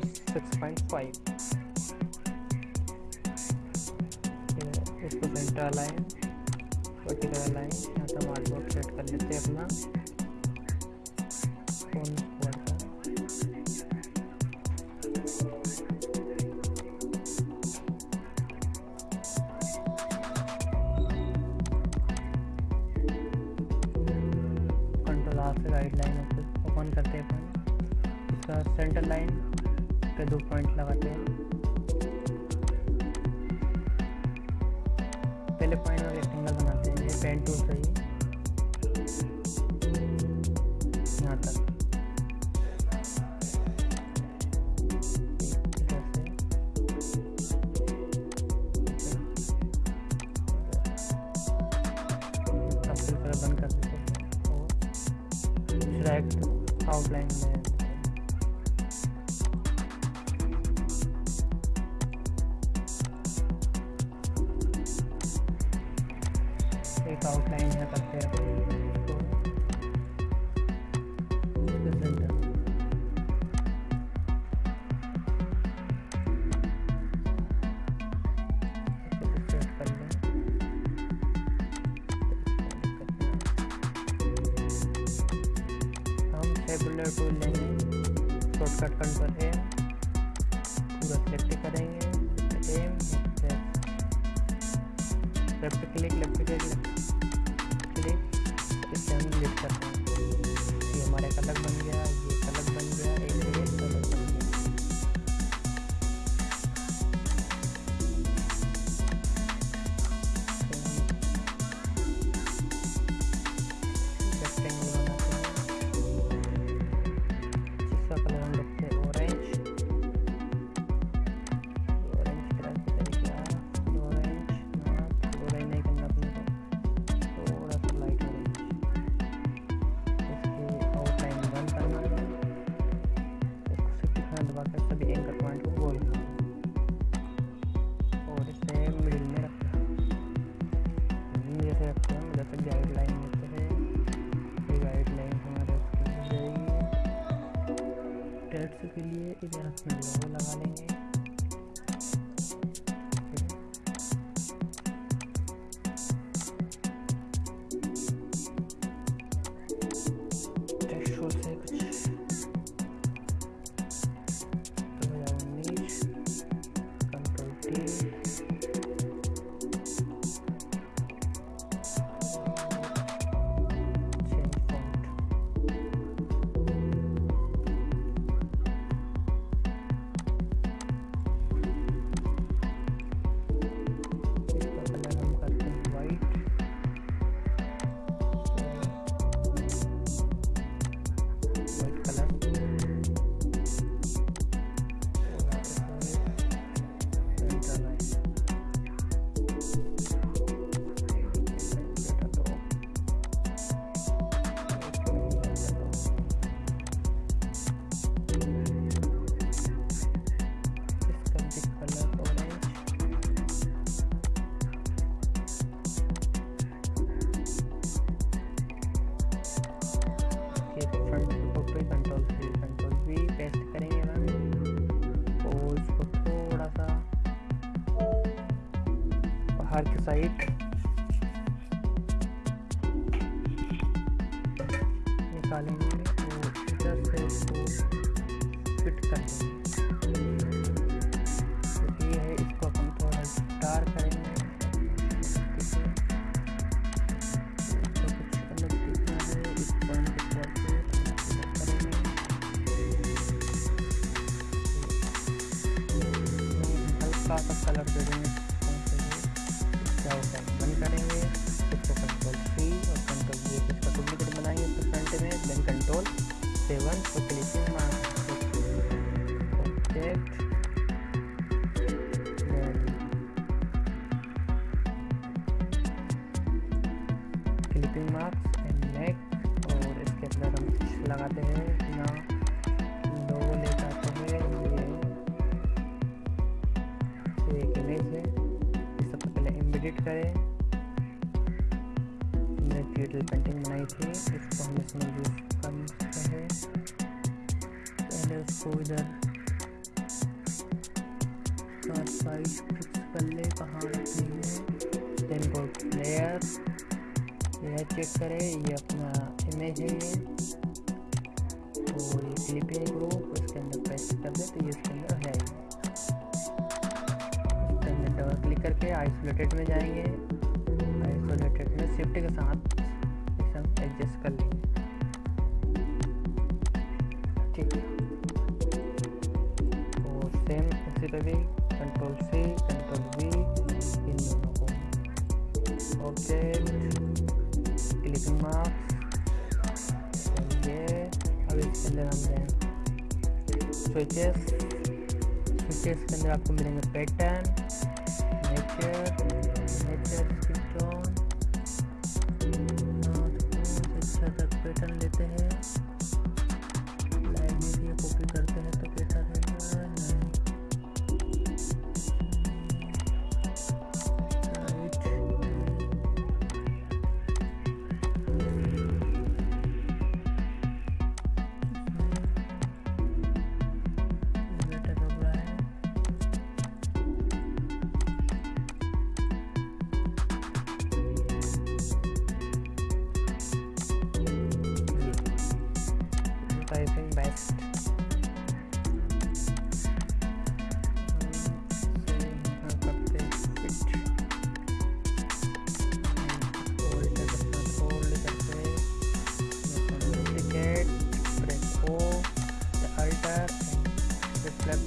Six point इसको centre align vertical align यहाँ हम आर्टवर्क सेट कर लेते हैं अपना। फ़ोन कंट्रोल आर से राइट लाइन ओपन करते हैं अपन। सेंटर लाइन पे दो पॉइंट लगाते हैं। पहले पॉइंट में रेक्टेंगल बनाते हैं। ये पेन टूल से टेबुलर टूल लेंगे शॉर्टकट कंट्रोल ए पूरा सेलेक्ट करेंगे। M left click left click बाहर की साइड। निकालेंगे और इधर से इसको फिट कर देंगे तो ये है, इसको हम थोड़ा डार्क करेंगे। ठीक है इसको करेंगे। इसको कंट्रोल सी और कंट्रोल वी इसका डुप्लीकेट बनाएँगे तो फ्रंट में then control seven clicking mark object clipping marks and नेक और इसके अंदर हम लगाते हैं। थी इसको हम इसमें यूज़ कर सकते हैं पहले उसको इधर इसका साइज़ फिक्स कर ले कहाँ रखनी है then go layer layer check करें ये अपना इमेज है ये तो ये क्लिप है ग्रुप इसके अंदर पेस्ट कर दे तो ये इसके अंदर है इसके अंदर डबल क्लिक करके आइसोलेटेड में जाएँगे आइसोलेटेड में शिफ्ट के साथ एडजस्ट कर लेंगे। ठीक है। सेम इसी पे भी कंट्रोल सी कंट्रोल वी इन दोनों को। ऑब्जेक्ट क्लिकिंग मार्क्स ये अब इसके अंदर हम स्विचेस स्विचेस के अंदर आपको मिलेंगे पैटर्न नेचर नेचर तक पैटर्न लेते हैं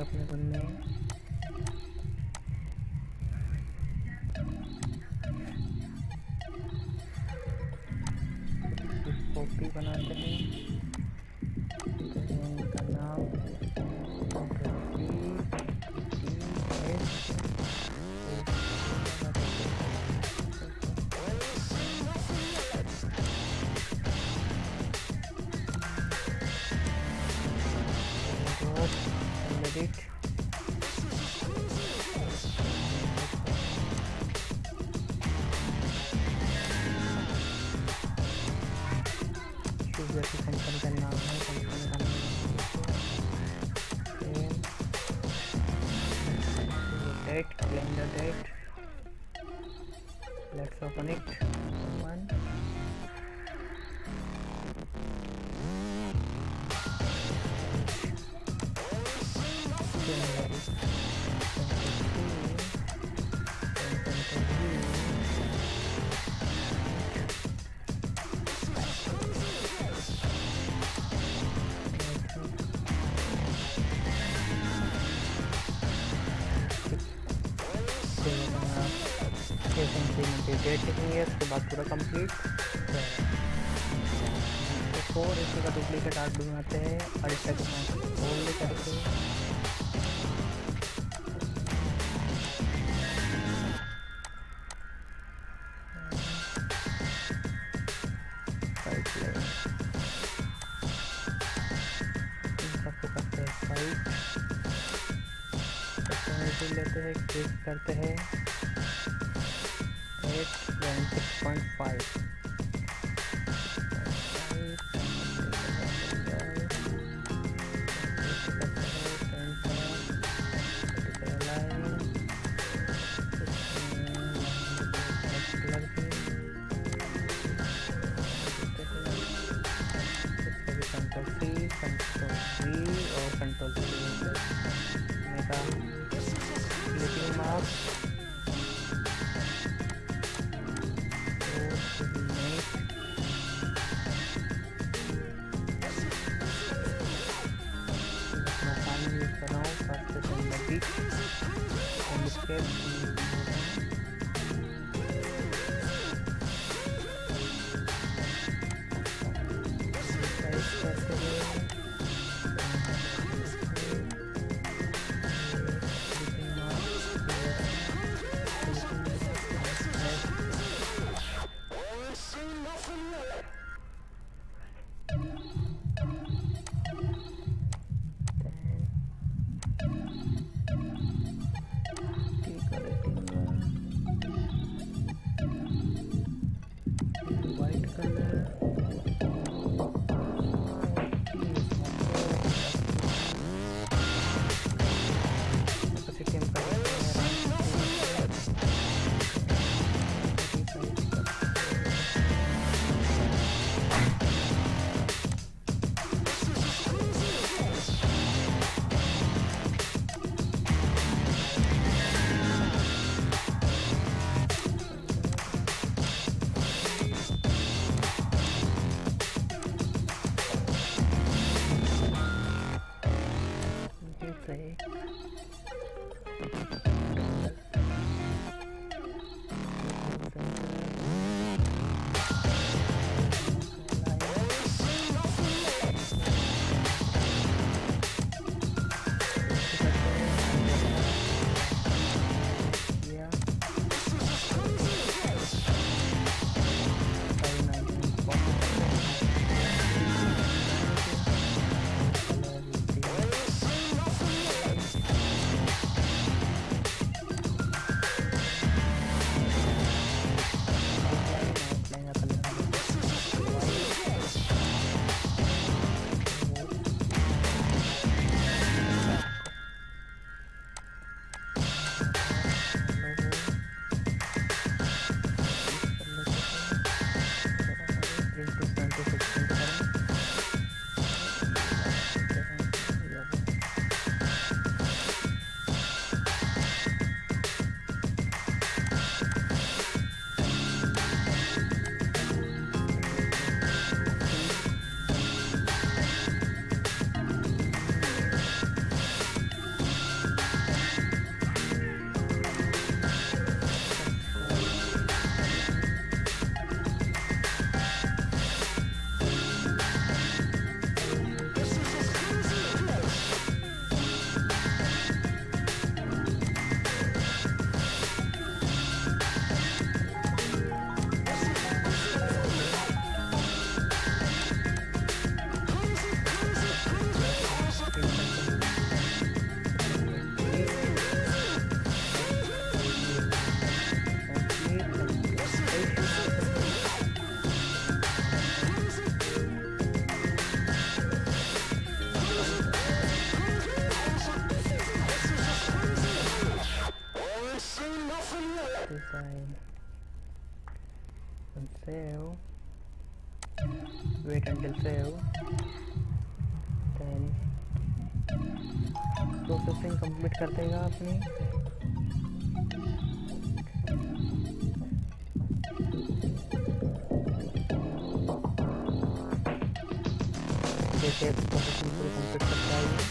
करना अपने बंदे कॉपी बनाते हैं। the. Let's open it. Four इसका डुप्लीकेट आर्ट बनाते हैं। और इसका होल्ड करके और control wait until save then processing complete कर देगा अपनी जैसे प्रोसेसिंग पूरी कंप्लीट करता है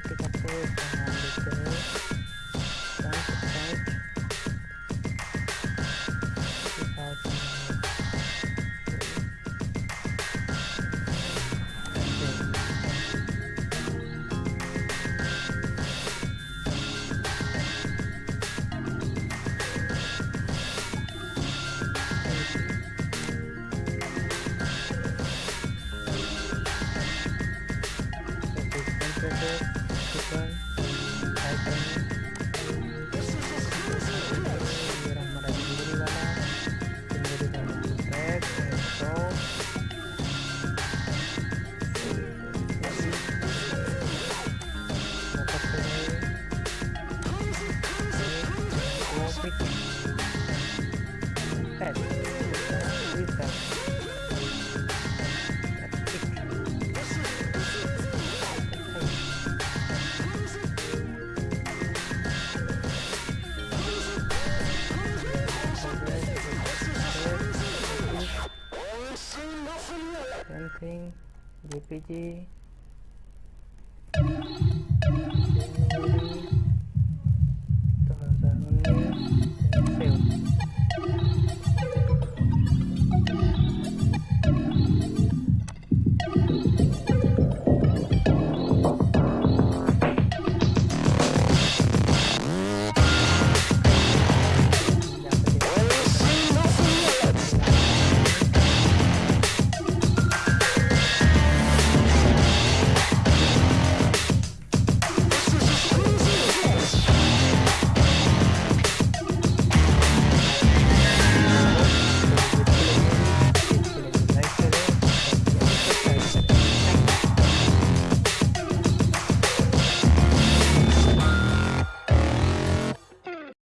Connecticut